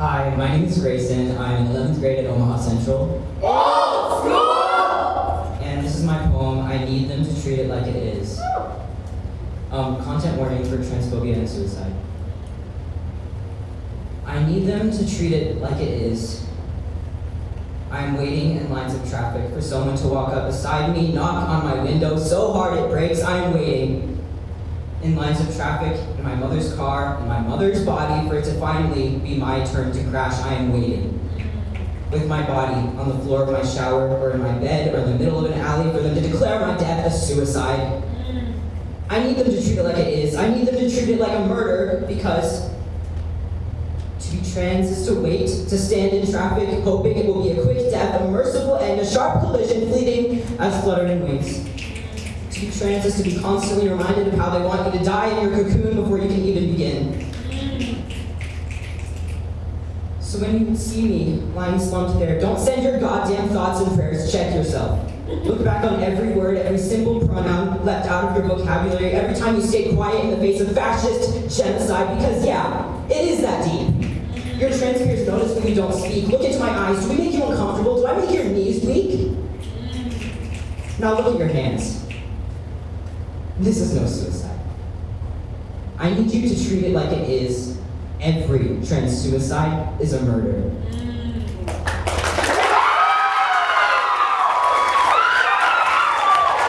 Hi, my name is Grayson. I'm in 11th grade at Omaha Central. Old school! And this is my poem, I Need Them to Treat It Like It Is. Um, content warning for transphobia and suicide. I need them to treat it like it is. I am waiting in lines of traffic for someone to walk up beside me, knock on my window so hard it breaks. I am waiting in lines of traffic, in my mother's car, in my mother's body, for it to finally be my turn to crash. I am waiting. With my body on the floor of my shower, or in my bed, or in the middle of an alley, for them to declare my death a suicide. I need them to treat it like it is. I need them to treat it like a murder, because to be trans is to wait, to stand in traffic, hoping it will be a quick death, a merciful end, a sharp collision, fleeting as fluttering wings. To trans is to be constantly reminded of how they want you to die in your cocoon before you can even begin. So when you see me lying slumped there, don't send your goddamn thoughts and prayers, check yourself. Look back on every word, every simple pronoun left out of your vocabulary, every time you stay quiet in the face of fascist genocide, because yeah, it is that deep. Your trans peers notice when you don't speak. Look into my eyes. Do we make you uncomfortable? Do I make your knees weak? Now look at your hands. This is no suicide. I need you to treat it like it is. Every trans suicide is a murder.